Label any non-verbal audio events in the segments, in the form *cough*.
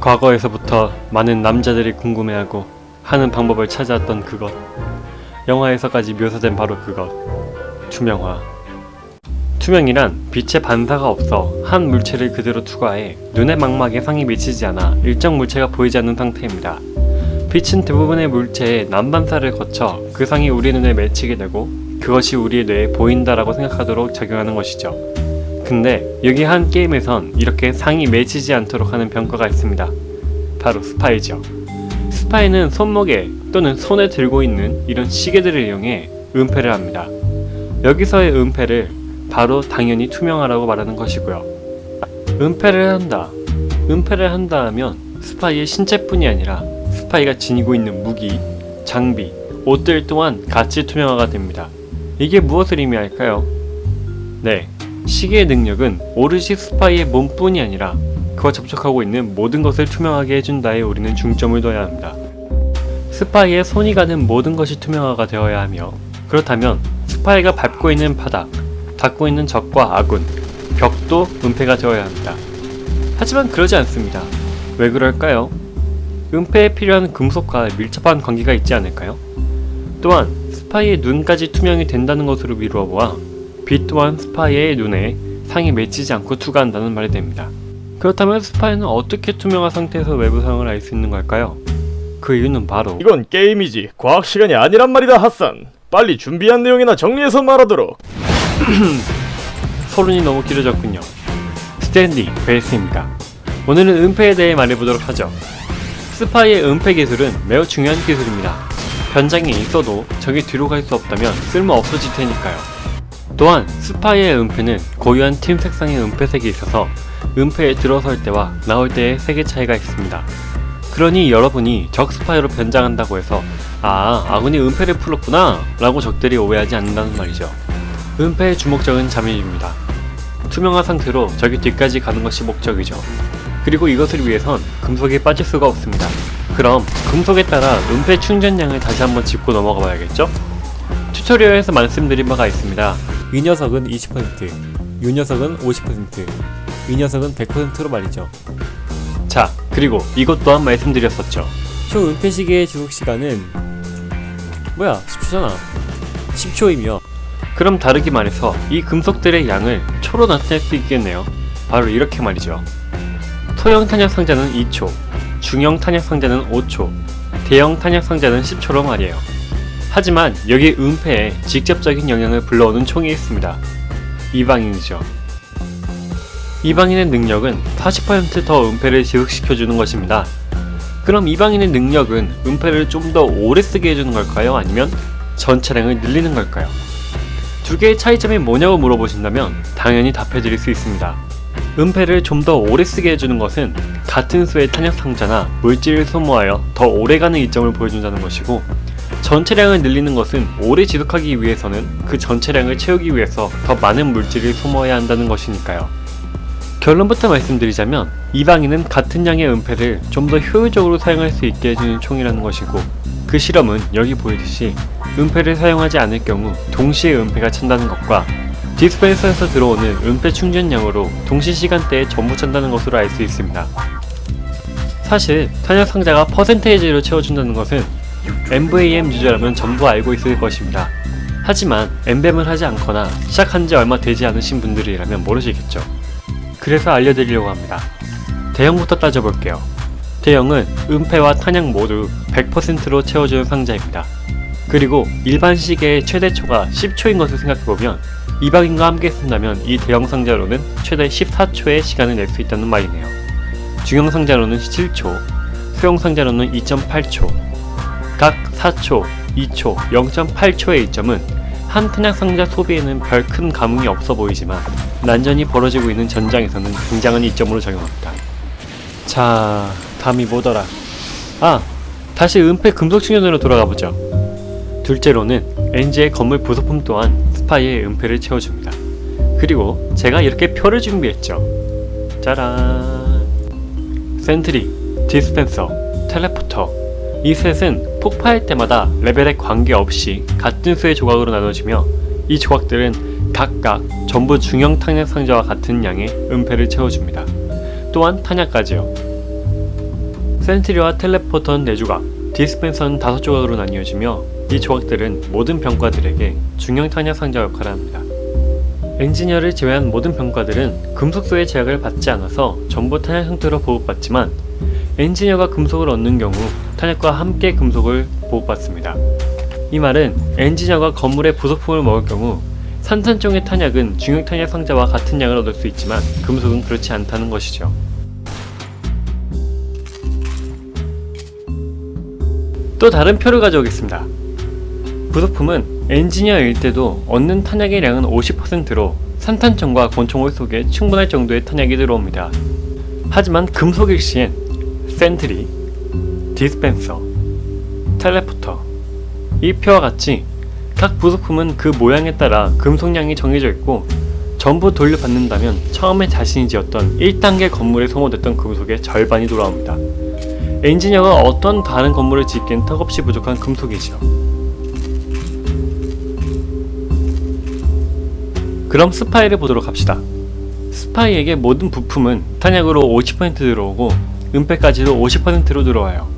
과거에서부터 많은 남자들이 궁금해하고 하는 방법을 찾아왔던 그것 영화에서까지 묘사된 바로 그것 투명화 투명이란 빛의 반사가 없어 한 물체를 그대로 투과해 눈의 망막에 상이 미치지 않아 일정 물체가 보이지 않는 상태입니다. 빛은 대부분의 물체의 난반사를 거쳐 그 상이 우리 눈에 맺히게 되고 그것이 우리의 뇌에 보인다라고 생각하도록 적용하는 것이죠. 근데 여기 한 게임에선 이렇게 상이 맺히지 않도록 하는 병과가 있습니다. 바로 스파이죠. 스파이는 손목에 또는 손에 들고 있는 이런 시계들을 이용해 은폐를 합니다. 여기서의 은폐를 바로 당연히 투명화라고 말하는 것이고요. 은폐를 한다. 은폐를 한다 하면 스파이의 신체뿐이 아니라 스파이가 지니고 있는 무기, 장비, 옷들 또한 같이 투명화가 됩니다. 이게 무엇을 의미할까요? 네, 시계의 능력은 오롯이 스파이의 몸뿐이 아니라 그와 접촉하고 있는 모든 것을 투명하게 해준다에 우리는 중점을 둬야 합니다. 스파이의 손이 가는 모든 것이 투명화가 되어야 하며 그렇다면 스파이가 밟고 있는 바닥, 닿고 있는 적과 아군, 벽도 은폐가 되어야 합니다. 하지만 그러지 않습니다. 왜 그럴까요? 은폐에 필요한 금속과 밀접한 관계가 있지 않을까요? 또한 스파이의 눈까지 투명이 된다는 것으로 미루어 보아 빛 또한 스파이의 눈에 상이 맺히지 않고 투과한다는 말이 됩니다. 그렇다면 스파이는 어떻게 투명한 상태에서 외부상을 알 수 있는 걸까요? 그 이유는 바로 이건 게임이지 과학 시간이 아니란 말이다 핫산 빨리 준비한 내용이나 정리해서 말하도록 *clears throat* 서론이 너무 길어졌군요. 스탠리 베이스입니다. 오늘은 은폐에 대해 말해보도록 하죠. 스파이의 은폐 기술은 매우 중요한 기술입니다. 변장이 있어도 적의 뒤로 갈 수 없다면 쓸모 없어질 테니까요. 또한 스파이의 은폐는 고유한 팀 색상의 은폐색이 있어서 은폐에 들어설 때와 나올 때의 색의 차이가 있습니다. 그러니 여러분이 적 스파이로 변장한다고 해서 아 아군이 은폐를 풀었구나 라고 적들이 오해하지 않는다는 말이죠. 은폐의 주목적은 잠입입니다. 투명한 상태로 적의 뒤까지 가는 것이 목적이죠. 그리고 이것을 위해선 금속이 빠질 수가 없습니다. 그럼 금속에 따라 은폐 충전량을 다시 한번 짚고 넘어가 봐야겠죠? 튜토리얼에서 말씀드린 바가 있습니다. 이 녀석은 20%, 이 녀석은 50%, 이 녀석은 100%로 말이죠. 자, 그리고 이것 또한 말씀드렸었죠. 총 은폐 시계의 지속 시간은 뭐야 10초잖아. 10초이며 그럼 다르게 말해서 이 금속들의 양을 초로 나타낼 수 있겠네요. 바로 이렇게 말이죠. 소형 탄약 상자는 2초, 중형 탄약 상자는 5초, 대형 탄약 상자는 10초로 말이에요. 하지만 여기 은폐에 직접적인 영향을 불러오는 총이 있습니다. 이방인이죠. 이방인의 능력은 40%더 은폐를 지속시켜주는 것입니다. 그럼 이방인의 능력은 은폐를 좀 더 오래 쓰게 해주는 걸까요? 아니면 전차량을 늘리는 걸까요? 두 개의 차이점이 뭐냐고 물어보신다면 당연히 답해드릴 수 있습니다. 은폐를 좀 더 오래 쓰게 해주는 것은 같은 수의 탄약 상자나 물질을 소모하여 더 오래가는 이점을 보여준다는 것이고 전체량을 늘리는 것은 오래 지속하기 위해서는 그 전체량을 채우기 위해서 더 많은 물질을 소모해야 한다는 것이니까요. 결론부터 말씀드리자면 이방인은 같은 양의 은폐를 좀 더 효율적으로 사용할 수 있게 해주는 총이라는 것이고 그 실험은 여기 보이듯이 은폐를 사용하지 않을 경우 동시에 은폐가 찬다는 것과 디스펜서에서 들어오는 은폐 충전량으로 동시 시간대에 전부 찬다는 것으로 알 수 있습니다. 사실 탄약 상자가 퍼센테이지로 채워준다는 것은 MVAM 유저라면 전부 알고 있을 것입니다. 하지만 엠뱀을 하지 않거나 시작한 지 얼마 되지 않으신 분들이라면 모르시겠죠. 그래서 알려드리려고 합니다. 대형부터 따져볼게요. 대형은 은폐와 탄약 모두 100%로 채워주는 상자입니다. 그리고 일반 시계의 최대초가 10초인 것을 생각해보면 이방인과 함께 쓴다면 이 대형 상자로는 최대 14초의 시간을 낼 수 있다는 말이네요. 중형 상자로는 7초, 소형 상자로는 2.8초, 각 4초, 2초, 0.8초의 이점은 한 탄약 상자 소비에는 별 큰 감흥이 없어 보이지만 난전이 벌어지고 있는 전장에서는 굉장한 이점으로 적용합니다. 자, 다음이 뭐더라? 아, 다시 은폐 금속 충전으로 돌아가보죠. 둘째로는 엔지의 건물 부속품 또한 스파이의 은폐를 채워줍니다. 그리고 제가 이렇게 표를 준비했죠. 짜란 sentry, 디스펜서, teleporter 이 셋은 폭파할 때마다 레벨에 관계없이 같은 수의 조각으로 나눠지며 이 조각들은 각각 전부 중형 탄약 상자와 같은 양의 은폐를 채워줍니다. 또한 탄약까지요. 센트리와 텔레포터는 4조각, 디스펜서는 5조각으로 나뉘어지며 이 조각들은 모든 병과들에게 중형 탄약 상자 역할을 합니다. 엔지니어를 제외한 모든 병과들은 금속소의 제약을 받지 않아서 전부 탄약 형태로 보급받지만 엔지니어가 금속을 얻는 경우 탄약과 함께 금속을 보급받습니다. 이 말은 엔지니어가 건물의 부속품을 먹을 경우 산탄종의 탄약은 중형 탄약 상자와 같은 양을 얻을 수 있지만 금속은 그렇지 않다는 것이죠. 또 다른 표를 가져오겠습니다. 부속품은 엔지니어일 때도 얻는 탄약의 양은 50%로 산탄총과 권총을 속에 충분할 정도의 탄약이 들어옵니다. 하지만 금속일 시엔 센트리, 디스펜서, 텔레포터 이 표와 같이 각 부속품은 그 모양에 따라 금속량이 정해져 있고 전부 돌려받는다면 처음에 자신이 지었던 1단계 건물에 소모됐던 금속의 절반이 돌아옵니다. 엔지니어가 어떤 다른 건물을 짓기엔 턱없이 부족한 금속이죠. 그럼 스파이를 보도록 합시다. 스파이에게 모든 부품은 탄약으로 50% 들어오고 은폐까지도 50%로 들어와요.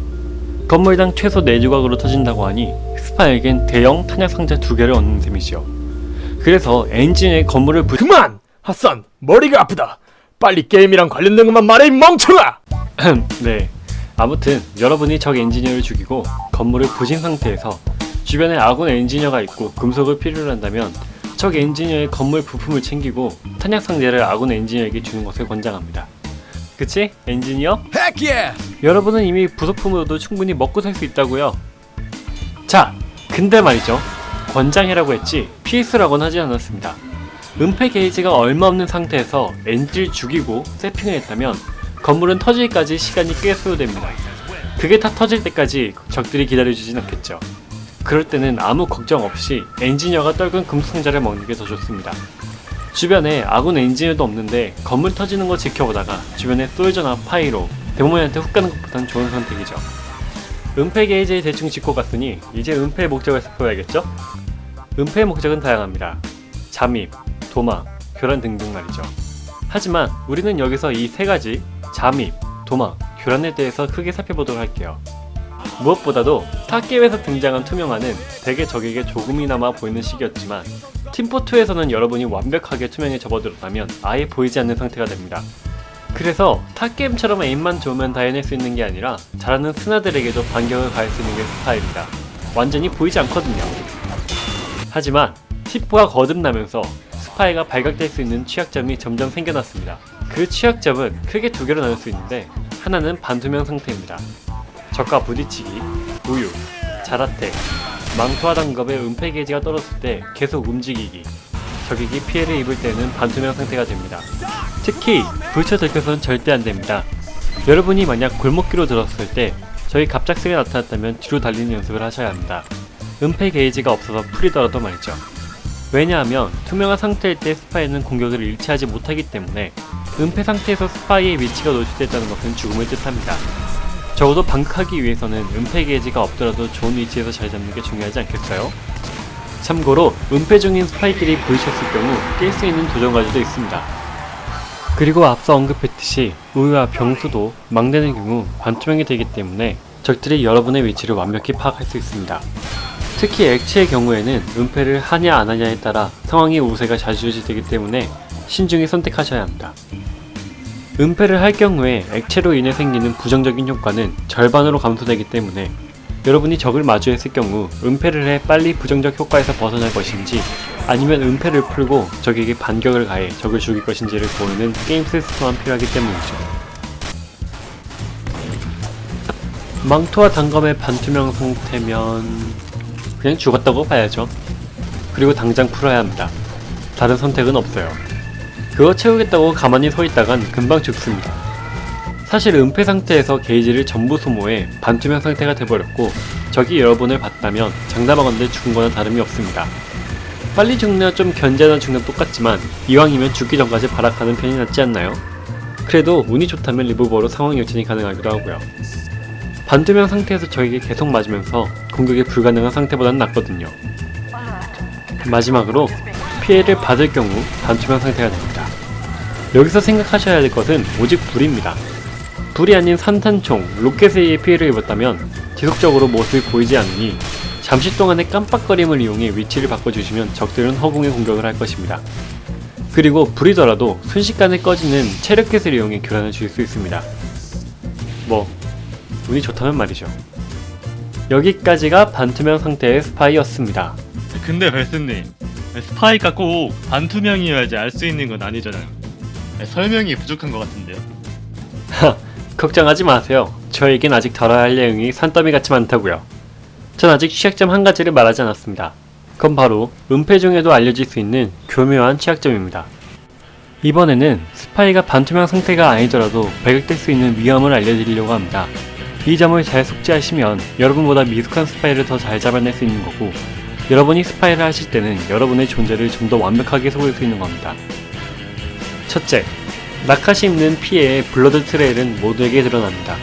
건물당 최소 4조각으로 터진다고 하니 스파이에겐 대형 탄약 상자 2개를 얻는 셈이죠. 그래서 엔지의 건물을 부... 그만! 핫산 머리가 아프다 빨리 게임이랑 관련된 것만 말해 이 멍청아! 네. 아무튼 여러분이 적 엔지니어를 죽이고 건물을 부신 상태에서 주변에 아군 엔지니어가 있고 금속을 필요로 한다면 적 엔지니어의 건물 부품을 챙기고 탄약 상자를 아군 엔지니어에게 주는 것을 권장합니다. 그치? 엔지니어? Heck yeah! 여러분은 이미 부속품으로도 충분히 먹고 살 수 있다고요. 자, 근데 말이죠. 권장이라고 했지 필수라고는 하지 않았습니다. 은폐 게이지가 얼마 없는 상태에서 엔지를 죽이고 세핑을 했다면 건물은 터지기까지 시간이 꽤 소요됩니다. 그게 다 터질 때까지 적들이 기다려주진 않겠죠. 그럴 때는 아무 걱정 없이 엔지니어가 떨군 금속상자를 먹는 게 더 좋습니다. 주변에 아군 엔지니어도 없는데 건물 터지는 거 지켜보다가 주변에 솔저나 파이로 데모맨한테 훅 가는 것보단 좋은 선택이죠. 은폐 게이지를 대충 짚고 갔으니 이제 은폐의 목적을 살펴봐야겠죠? 은폐의 목적은 다양합니다. 잠입, 도망, 교란 등등 말이죠. 하지만 우리는 여기서 이 세 가지 잠입, 도망, 교란에 대해서 크게 살펴보도록 할게요. 무엇보다도 타 게임에서 등장한 투명화는 대개 적에게 조금이나마 보이는 식이었지만 팀포2에서는 여러분이 완벽하게 투명에 접어들었다면 아예 보이지 않는 상태가 됩니다. 그래서 타 게임처럼 aim만 좋으면 다 해낼 수 있는 게 아니라 잘하는 스나들에게도 반격을 가할 수 있는 게 스파이입니다. 완전히 보이지 않거든요. 하지만 팀포가 거듭나면서 스파이가 발각될 수 있는 취약점이 점점 생겨났습니다. 그 취약점은 크게 두 개로 나눌 수 있는데 하나는 반투명 상태입니다. 적과 부딪히기, 우유, 자라텍, 망토와 단겁의 은폐 게이지가 떨어졌을 때 계속 움직이기, 적에게 피해를 입을 때는 반투명 상태가 됩니다. 특히 불쳐 들켜서는 절대 안 됩니다. 여러분이 만약 골목길로 들었을 때 저희 갑작스레 나타났다면 뒤로 달리는 연습을 하셔야 합니다. 은폐 게이지가 없어서 풀리더라도 말이죠. 왜냐하면 투명한 상태일 때 스파이는 공격을 일치하지 못하기 때문에 은폐 상태에서 스파이의 위치가 노출됐다는 것은 죽음을 뜻합니다. 적어도 방크하기 위해서는 은폐 게이지가 없더라도 좋은 위치에서 잘 잡는 게 중요하지 않겠어요? 참고로 은폐 중인 스파이끼리 부딪혔을 경우 깰 수 있는 도전 과제도 있습니다. 그리고 앞서 언급했듯이 우유와 병수도 맞게 되는 경우 반투명이 되기 때문에 적들이 여러분의 위치를 완벽히 파악할 수 있습니다. 특히 액체의 경우에는 은폐를 하냐 안 하냐에 따라 상황의 우세가 좌지우지되기 때문에 신중히 선택하셔야 합니다. 은폐를 할 경우에 액체로 인해 생기는 부정적인 효과는 절반으로 감소되기 때문에 여러분이 적을 마주했을 경우 은폐를 해 빨리 부정적 효과에서 벗어날 것인지 아니면 은폐를 풀고 적에게 반격을 가해 적을 죽일 것인지를 고르는 게임 시스템만 필요하기 때문이죠. 망토와 단검의 반투명 상태면 그냥 죽었다고 봐야죠. 그리고 당장 풀어야 합니다. 다른 선택은 없어요. 그거 채우겠다고 가만히 서 있다간 금방 죽습니다. 사실 은폐 상태에서 게이지를 전부 소모해 반투명 상태가 돼버렸고 적이 여러분을 봤다면 장담하건대 죽은 거나 다름이 없습니다. 빨리 죽느냐 좀 견제하다 죽는 똑같지만 이왕이면 죽기 전까지 발악하는 편이 낫지 않나요? 그래도 운이 좋다면 리보버로 상황 역전이 가능하기도 하고요. 반투명 상태에서 적에게 계속 맞으면서 공격이 불가능한 상태보다는 낫거든요. 마지막으로 피해를 받을 경우 반투명 상태가 됩니다. 여기서 생각하셔야 할 것은 오직 불입니다. 불이 아닌 산탄총, 로켓에 의해 피해를 입었다면 지속적으로 모습이 보이지 않으니 잠시 동안의 깜빡거림을 이용해 위치를 바꿔주시면 적들은 허공에 공격을 할 것입니다. 그리고 불이더라도 순식간에 꺼지는 체력 킷을 이용해 교란을 줄 수 있습니다. 뭐 운이 좋다면 말이죠. 여기까지가 반투명 상태의 스파이였습니다. 근데 벨스님 스파이가 꼭 반투명이어야지 알 수 있는 건 아니잖아요 설명이 부족한 것 같은데요 *laughs* 걱정하지 마세요. 저에겐 아직 다뤄야 할 내용이 산더미 같이 많다고요. 전 아직 취약점 한 가지를 말하지 않았습니다. 그건 바로 은폐 중에도 알려질 수 있는 교묘한 취약점입니다. 이번에는 스파이가 반투명 상태가 아니더라도 발각될 수 있는 위험을 알려드리려고 합니다. 이 점을 잘 숙지하시면 여러분보다 미숙한 스파이를 더 잘 잡아낼 수 있는 거고 여러분이 스파이를 하실 때는 여러분의 존재를 좀 더 완벽하게 속일 수 있는 겁니다. 첫째, 낙하 시 입는 피해의 blood trail은 모두에게 드러납니다.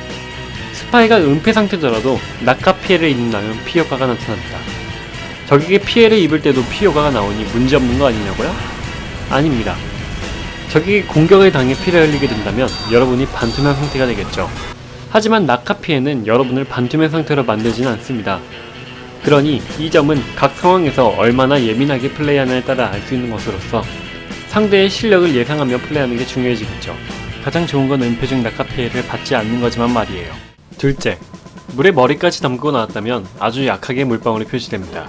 스파이가 은폐 상태더라도 낙하 피해를 입는다면 피 효과가 나타납니다. 적에게 피해를 입을 때도 피 효과가 나오니 문제없는 거 아니냐고요? 아닙니다. 적에게 공격을 당해 피를 흘리게 된다면 여러분이 반투명 상태가 되겠죠. 하지만 낙하 피해는 여러분을 반투명 상태로 만들지는 않습니다. 그러니 이 점은 각 상황에서 얼마나 예민하게 플레이하느냐에 따라 알 수 있는 것으로서 상대의 실력을 예상하며 플레이하는 게 중요해지겠죠. 가장 좋은 건 은폐 중 낙하 피해를 받지 않는 거지만 말이에요. 둘째, 물에 머리까지 담그고 나왔다면 아주 약하게 물방울이 표시됩니다.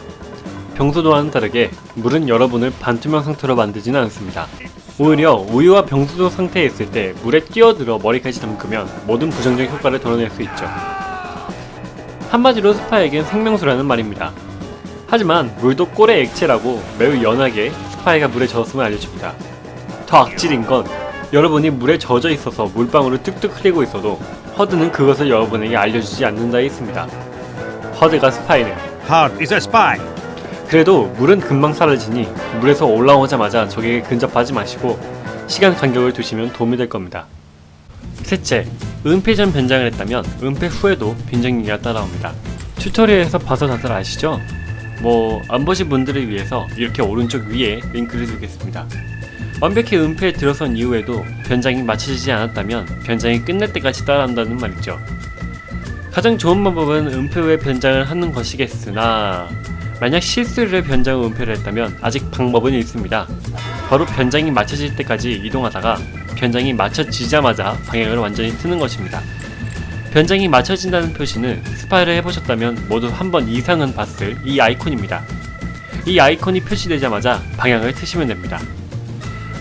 병수도와는 다르게 물은 여러분을 반투명 상태로 만들지는 않습니다. 오히려 우유와 병수도 상태에 있을 때 물에 뛰어들어 머리까지 담그면 모든 부정적 효과를 덜어낼 수 있죠. 한마디로 스파이에겐 생명수라는 말입니다. 하지만 물도 꼴에 액체라고 매우 연하게 스파이가 물에 젖었음을 알려줍니다. 더 악질인 건 여러분이 물에 젖어 있어서 물방울을 뚝뚝 흘리고 있어도 HUD는 그것을 여러분에게 알려주지 않는다에 있습니다. HUD가 스파이네요. HUD is a spy. 그래도 물은 금방 사라지니 물에서 올라오자마자 적에게 근접하지 마시고 시간 간격을 두시면 도움이 될 겁니다. 셋째, 은폐 전 변장을 했다면 은폐 후에도 빈정기가 따라옵니다. 튜토리얼에서 봐서 다들 아시죠? 뭐 안 보신 분들을 위해서 이렇게 오른쪽 위에 링크를 두겠습니다. 완벽히 은폐에 들어선 이후에도 변장이 맞춰지지 않았다면 변장이 끝날 때까지 따라한다는 말이죠. 가장 좋은 방법은 은폐 후에 변장을 하는 것이겠으나 만약 실수를 변장 후 은폐를 했다면 아직 방법은 있습니다. 바로 변장이 맞춰질 때까지 이동하다가 변장이 맞춰지자마자 방향을 완전히 트는 것입니다. 변장이 맞춰진다는 표시는 스파이를 해보셨다면 모두 한 번 이상은 봤을 이 아이콘입니다. 이 아이콘이 표시되자마자 방향을 트시면 됩니다.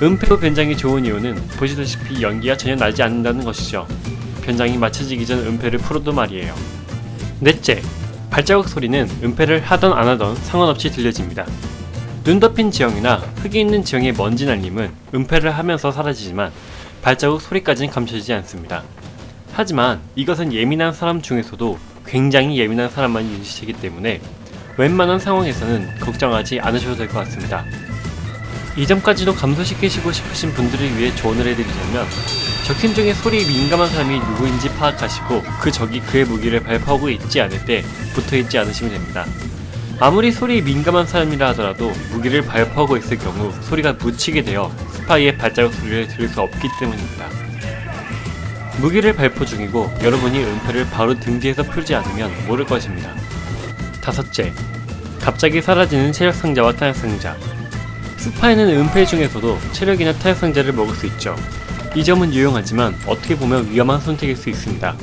은폐 후 변장이 좋은 이유는 보시다시피 연기가 전혀 나지 않는다는 것이죠. 변장이 맞춰지기 전 은폐를 풀어도 말이에요. 넷째, 발자국 소리는 은폐를 하던 안 하던 상관없이 들려집니다. 눈 덮인 지형이나 흙이 있는 지형의 먼지 날림은 은폐를 하면서 사라지지만 발자국 소리까지는 감춰지지 않습니다. 하지만 이것은 예민한 사람 중에서도 굉장히 예민한 사람만 눈치채기 때문에 웬만한 상황에서는 걱정하지 않으셔도 될 것 같습니다. 이 점까지도 감소시키시고 싶으신 분들을 위해 조언을 해드리자면 적팀 중에 소리에 민감한 사람이 누구인지 파악하시고 그 적이 그의 무기를 발포하고 있지 않을 때 붙어있지 않으시면 됩니다. 아무리 소리에 민감한 사람이라 하더라도 무기를 발포하고 있을 경우 소리가 묻히게 되어 스파이의 발자국 소리를 들을 수 없기 때문입니다. 무기를 발포 중이고 여러분이 은폐를 바로 등 뒤에서 풀지 않으면 모를 것입니다. 다섯째, 갑자기 사라지는 체력 상자와 탄약 상자. 스파이는 은폐 중에서도 체력이나 탄약 상자를 먹을 수 있죠. 이 점은 유용하지만 어떻게 보면 위험한 선택일 수 있습니다.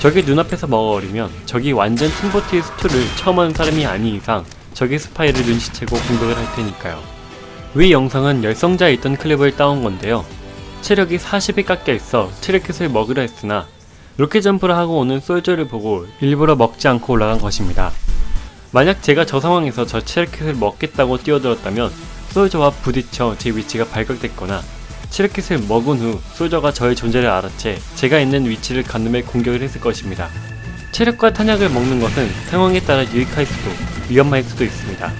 적이 눈앞에서 먹어버리면 적이 완전 팀보트의 수트를 처음 하는 사람이 아닌 이상 적의 스파이를 눈치채고 공격을 할 테니까요. 위 영상은 열성자에 있던 클립을 따온 건데요. 체력이 40이 깎여 있어 체력킷을 먹으려 했으나 로켓 점프를 하고 오는 솔저를 보고 일부러 먹지 않고 올라간 것입니다. 만약 제가 저 상황에서 저 체력킷을 먹겠다고 뛰어들었다면 솔저와 부딪혀 제 위치가 발각됐거나 체력킷을 먹은 후 솔저가 저의 존재를 알아채 제가 있는 위치를 가늠해 공격을 했을 것입니다. 체력과 탄약을 먹는 것은 상황에 따라 유익할 수도 위험할 수도 있습니다.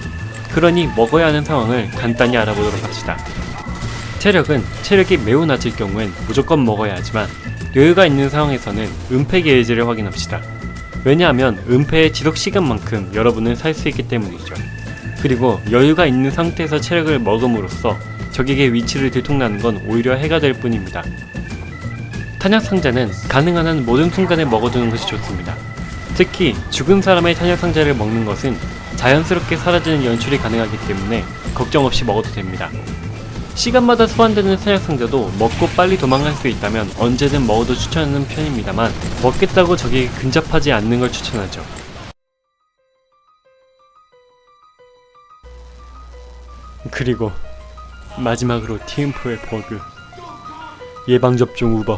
그러니 먹어야 하는 상황을 간단히 알아보도록 합시다. 체력은 체력이 매우 낮을 경우엔 무조건 먹어야 하지만 여유가 있는 상황에서는 은폐 게이지를 확인합시다. 왜냐하면 은폐의 지속 시간만큼 여러분은 살 수 있기 때문이죠. 그리고 여유가 있는 상태에서 체력을 먹음으로써 적에게 위치를 들통나는 건 오히려 해가 될 뿐입니다. 탄약 상자는 가능한 한 모든 순간에 먹어두는 것이 좋습니다. 특히 죽은 사람의 탄약 상자를 먹는 것은 자연스럽게 사라지는 연출이 가능하기 때문에 걱정 없이 먹어도 됩니다. 시간마다 소환되는 탄약 상자도 먹고 빨리 도망갈 수 있다면 언제든 먹어도 추천하는 편입니다만 먹겠다고 적이 근접하지 않는 걸 추천하죠. 그리고 마지막으로 TM4의 버그 예방접종 우버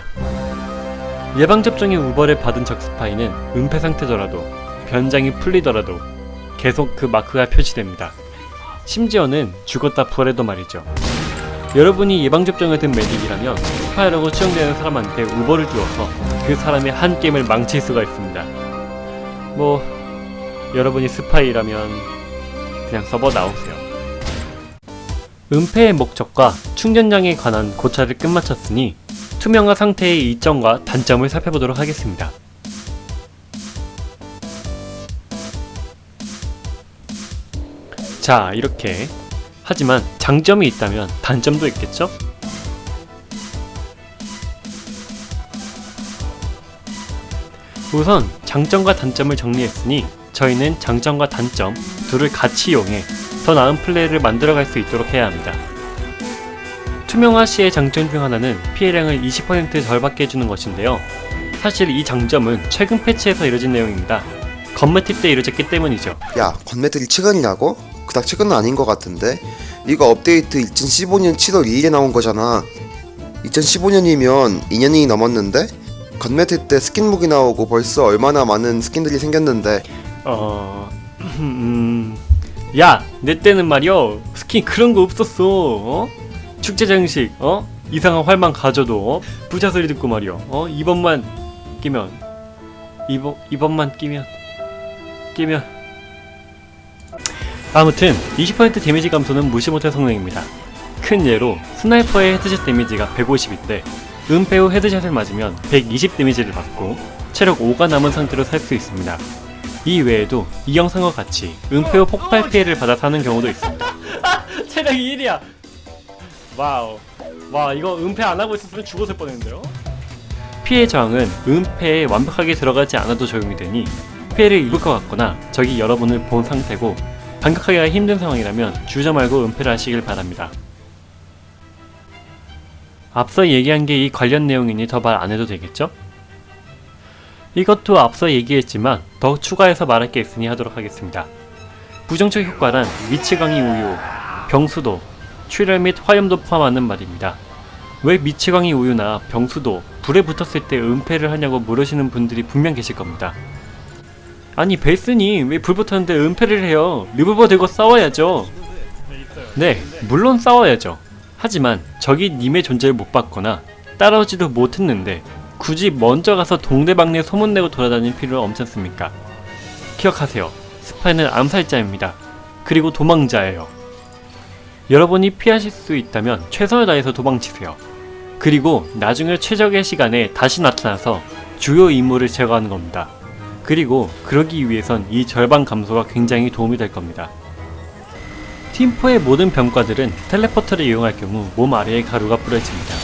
예방접종의 uber를 받은 적 스파이는 은폐 상태더라도 변장이 풀리더라도 계속 그 마크가 표시됩니다. 심지어는 죽었다 부활해도 말이죠. 여러분이 예방접종을 든 Medic이라면 스파이라고 추정되는 사람한테 uber를 띄워서 그 사람의 한 게임을 망칠 수가 있습니다. 뭐 여러분이 스파이라면 그냥 서버 나오세요. 은폐의 목적과 충전량에 관한 고찰을 끝마쳤으니 투명화 상태의 이점과 단점을 살펴보도록 하겠습니다. 자, 이렇게. 하지만 장점이 있다면 단점도 있겠죠? 우선 장점과 단점을 정리했으니 저희는 장점과 단점 둘을 같이 이용해 더 나은 플레이를 만들어갈 수 있도록 해야 합니다. 투명화 시의 장점 중 하나는 피해량을 20% 덜받게 해주는 것인데요. 사실 이 장점은 최근 패치에서 이뤄진 내용입니다. 건매팁 때 이루어졌기 때문이죠. 야, 건매들이 최근이라고? 그닥 최근은 아닌 것 같은데? 이거 업데이트 2015년 7월 2일에 나온 거잖아. 2015년이면 2년이 넘었는데? Gun Mettle 때 스킨북이 나오고 벌써 얼마나 많은 스킨들이 생겼는데 어... *clears throat* 음... 야! 내 때는 말이여 스킨 그런 거 없었어 어? 축제 장식 어? 이상한 활만 가져도 어? 부자 소리 듣고 말이여 어? 이번만 끼면 이번, 이번만 끼면 끼면 아무튼 20% 데미지 감소는 무시 못할 성능입니다 큰 예로 스나이퍼의 headshot 데미지가 150인데 은폐 후 headshot을 맞으면 120 데미지를 받고 체력 5가 남은 상태로 살 수 있습니다 이 외에도 이 영상과 같이 은폐 후 폭발 피해를 받아 사는 경우도 있습니다. *laughs* 체력이 1이야. 와우. 와 이거 은폐 안 하고 있었으면 죽었을 뻔했는데요. 피해 저항은 은폐에 완벽하게 들어가지 않아도 적용이 되니 피해를 입을 것 같거나 적이 여러분을 본 상태고 반격하기가 힘든 상황이라면 주저 말고 은폐를 하시길 바랍니다. 앞서 얘기한 게 이 관련 내용이니 더 말 안 해도 되겠죠? 이것도 앞서 얘기했지만 더 추가해서 말할 게 있으니 하도록 하겠습니다. 부정적 효과란 강의 우유, 병수도, 출혈 및 화염도 포함하는 말입니다. 왜 미치광이 우유나 병수도 불에 붙었을 때 은폐를 하냐고 물으시는 분들이 분명 계실 겁니다. 아니 베이스니 왜불 붙었는데 은폐를 해요? 리볼버 들고 싸워야죠. 네, 물론 싸워야죠. 하지만 적이 님의 존재를 못 봤거나 따라오지도 못했는데 굳이 먼저 가서 동네방네 소문내고 돌아다닐 필요 없잖습니까? 기억하세요. 스파이는 암살자입니다. 그리고 도망자예요. 여러분이 피하실 수 있다면 최선을 다해서 도망치세요. 그리고 나중에 최적의 시간에 다시 나타나서 주요 임무를 제거하는 겁니다. 그리고 그러기 위해선 이 절반 감소가 굉장히 도움이 될 겁니다. 팀4의 모든 병과들은 텔레포터를 이용할 경우 몸 아래에 가루가 뿌려집니다.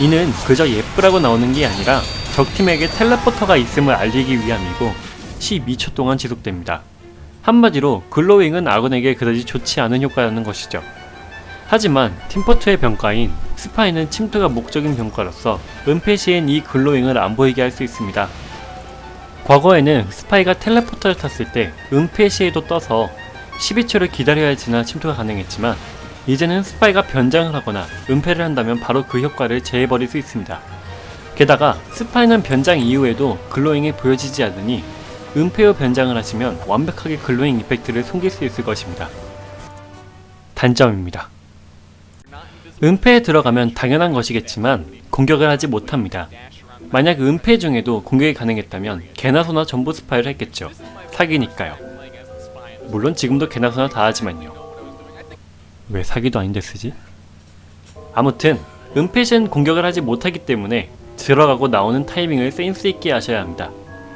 이는 그저 예쁘라고 나오는 게 아니라 적팀에게 텔레포터가 있음을 알리기 위함이고 12초 동안 지속됩니다. 한마디로 글로잉은 아군에게 그다지 좋지 않은 효과라는 것이죠. 하지만 팀포트의 병과인 스파이는 침투가 목적인 병과로서 은폐 시엔 이 glowing을 안 보이게 할 수 있습니다. 과거에는 스파이가 teleporter를 탔을 때 은폐 시에도 떠서 12초를 기다려야 지나 침투가 가능했지만 이제는 스파이가 변장을 하거나 은폐를 한다면 바로 그 효과를 제해버릴 수 있습니다. 게다가 스파이는 변장 이후에도 glowing이 보여지지 않으니 은폐 후 변장을 하시면 완벽하게 glowing effect를 숨길 수 있을 것입니다. 단점입니다. 은폐에 들어가면 당연한 것이겠지만 공격을 하지 못합니다. 만약 은폐 중에도 공격이 가능했다면 개나 소나 전부 스파이를 했겠죠. 사기니까요. 물론 지금도 개나 소나 다 하지만요. 왜 사기도 아닌데 쓰지? 아무튼 은폐 시엔 공격을 하지 못하기 때문에 들어가고 나오는 타이밍을 센스 있게 하셔야 합니다.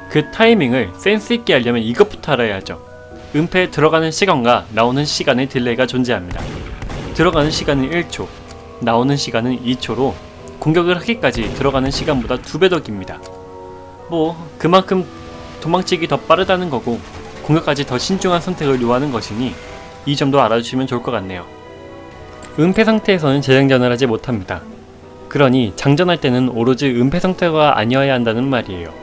그 타이밍을 센스 있게 하려면 이것부터 알아야죠. 은폐에 들어가는 시간과 나오는 시간의 delay가 존재합니다. 들어가는 시간은 1초, 나오는 시간은 2초로 공격을 하기까지 들어가는 시간보다 두 배 더 깁니다. 뭐 그만큼 도망치기 더 빠르다는 거고 공격까지 더 신중한 선택을 요하는 것이니 이 점도 알아주시면 좋을 것 같네요. 은폐 상태에서는 재장전을 하지 못합니다. 그러니 장전할 때는 오로지 은폐 상태가 아니어야 한다는 말이에요.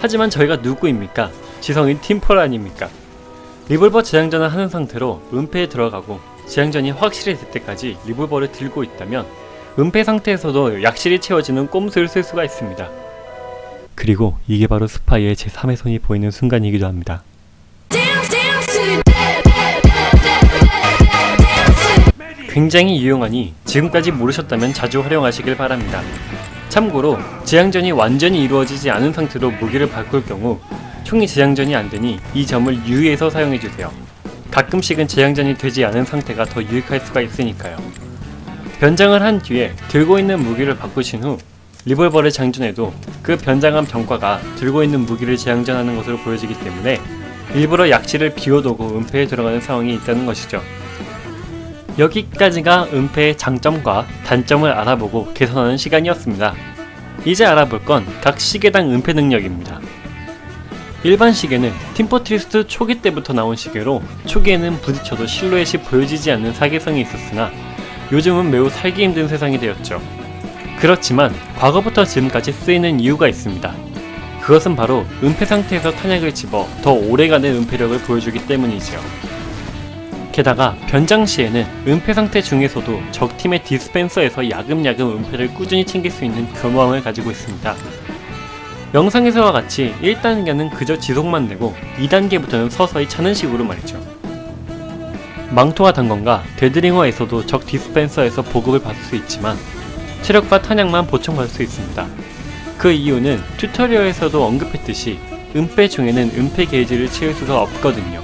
하지만 저희가 누구입니까? 지성인 팀펄 아닙니까? 리볼버 재장전을 하는 상태로 은폐에 들어가고 재장전이 확실히 될 때까지 리볼버를 들고 있다면 은폐 상태에서도 약실이 채워지는 꼼수를 쓸 수가 있습니다. 그리고 이게 바로 스파이의 제3의 손이 보이는 순간이기도 합니다. 굉장히 유용하니 지금까지 모르셨다면 자주 활용하시길 바랍니다. 참고로 재장전이 완전히 이루어지지 않은 상태로 무기를 바꿀 경우 총이 재장전이 안되니 이 점을 유의해서 사용해주세요. 가끔씩은 재장전이 되지 않은 상태가 더 유익할 수가 있으니까요. 변장을 한 뒤에 들고 있는 무기를 바꾸신 후 리볼버를 장전해도 그 변장한 병과가 들고 있는 무기를 재장전하는 것으로 보여지기 때문에 일부러 약실을 비워두고 은폐에 들어가는 상황이 있다는 것이죠. 여기까지가 은폐의 장점과 단점을 알아보고 개선하는 시간이었습니다. 이제 알아볼 건 각 시계당 은폐 능력입니다. 일반 시계는 팀포트리스트 초기 때부터 나온 시계로 초기에는 부딪혀도 실루엣이 보여지지 않는 사계성이 있었으나 요즘은 매우 살기 힘든 세상이 되었죠. 그렇지만 과거부터 지금까지 쓰이는 이유가 있습니다. 그것은 바로 은폐 상태에서 탄약을 집어 더 오래가는 은폐력을 보여주기 때문이지요. 게다가 변장 시에는 은폐 상태 중에서도 적팀의 디스펜서에서 야금야금 은폐를 꾸준히 챙길 수 있는 교모함을 가지고 있습니다. 영상에서와 같이 1단계는 그저 지속만 되고 2단계부터는 서서히 차는 식으로 말이죠. 망토와 단검과 Dead Ringer에서도 적 dispenser에서 보급을 받을 수 있지만 체력과 탄약만 보충받을 수 있습니다. 그 이유는 tutorial에서도 언급했듯이 은폐 중에는 은폐 게이지를 채울 수가 없거든요.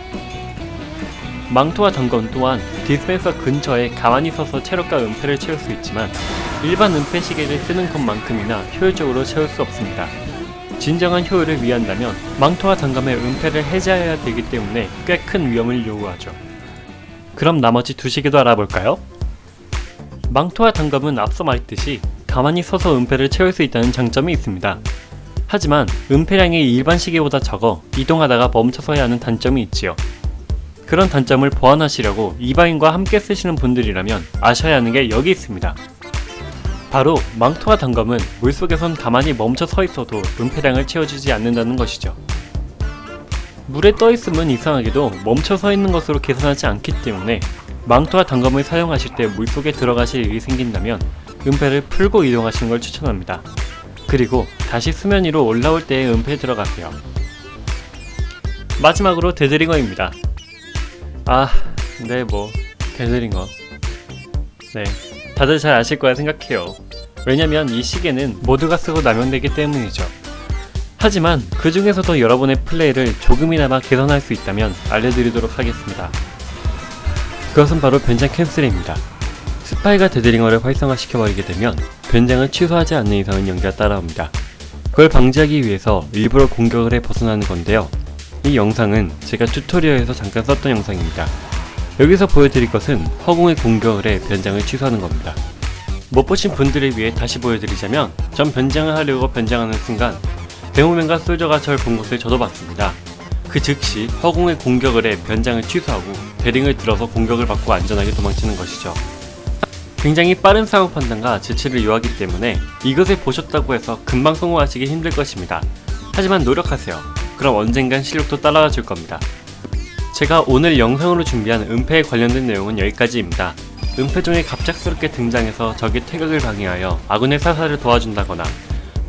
망토와 단검 또한 디스펜서 근처에 가만히 서서 체력과 은폐를 채울 수 있지만 일반 은폐 시계를 쓰는 것만큼이나 효율적으로 채울 수 없습니다. 진정한 효율을 위한다면 망토와 단검의 은폐를 해제해야 되기 때문에 꽤 큰 위험을 요구하죠. 그럼 나머지 두 시계도 알아볼까요? 망토와 단검은 앞서 말했듯이 가만히 서서 은폐를 채울 수 있다는 장점이 있습니다. 하지만 은폐량이 일반 시계보다 적어 이동하다가 멈춰서야 하는 단점이 있지요. 그런 단점을 보완하시려고 이바인과 함께 쓰시는 분들이라면 아셔야 하는 게 여기 있습니다. 바로 망토와 단검은 물속에선 가만히 멈춰 서 있어도 은폐량을 채워주지 않는다는 것이죠. 물에 떠 있으면 이상하게도 멈춰 서 있는 것으로 계산하지 않기 때문에 망토와 단검을 사용하실 때 물속에 들어가실 일이 생긴다면 은폐를 풀고 이동하시는 걸 추천합니다. 그리고 다시 수면 위로 올라올 때에 은폐에 들어가세요. 마지막으로 데드링어입니다. 아, 네, 뭐, Dead Ringer. 네, 다들 잘 아실 거라 생각해요. 왜냐면 이 시계는 모두가 쓰고 남용되기 때문이죠. 하지만 그 중에서도 여러분의 플레이를 조금이나마 개선할 수 있다면 알려드리도록 하겠습니다. 그것은 바로 변장 cancel입니다. 스파이가 Dead Ringer를 활성화시켜버리게 되면 변장을 취소하지 않는 이상은 연기가 따라옵니다. 그걸 방지하기 위해서 일부러 공격을 해 벗어나는 건데요. 이 영상은 제가 튜토리얼에서 잠깐 썼던 영상입니다. 여기서 보여드릴 것은 허공의 공격을 해 변장을 취소하는 겁니다. 못 보신 분들을 위해 다시 보여드리자면 전 변장을 하려고 변장하는 순간 데모맨과 솔저가 절 본 것을 저도 봤습니다. 그 즉시 허공의 공격을 해 변장을 취소하고 베링을 들어서 공격을 받고 안전하게 도망치는 것이죠. 굉장히 빠른 상황 판단과 재치를 요하기 때문에 이것을 보셨다고 해서 금방 성공하시기 힘들 것입니다. 하지만 노력하세요. 그럼 언젠간 실력도 따라와 줄 겁니다. 제가 오늘 영상으로 준비한 은폐에 관련된 내용은 여기까지입니다. 은폐 중에 갑작스럽게 등장해서 적의 태극을 방해하여 아군의 사살을 도와준다거나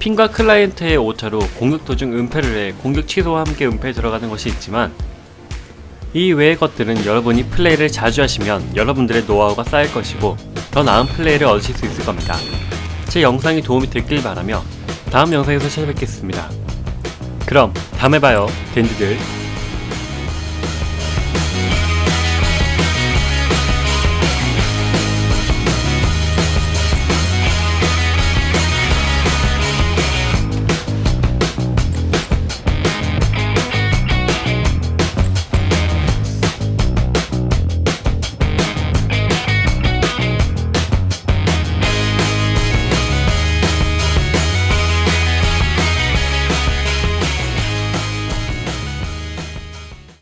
핀과 클라이언트의 오차로 공격 도중 은폐를 해 공격 취소와 함께 은폐에 들어가는 것이 있지만 이 외의 것들은 여러분이 플레이를 자주 하시면 여러분들의 노하우가 쌓일 것이고 더 나은 플레이를 얻으실 수 있을 겁니다. 제 영상이 도움이 됐길 바라며 다음 영상에서 찾아뵙겠습니다. 그럼 다음에 봐요 댄디들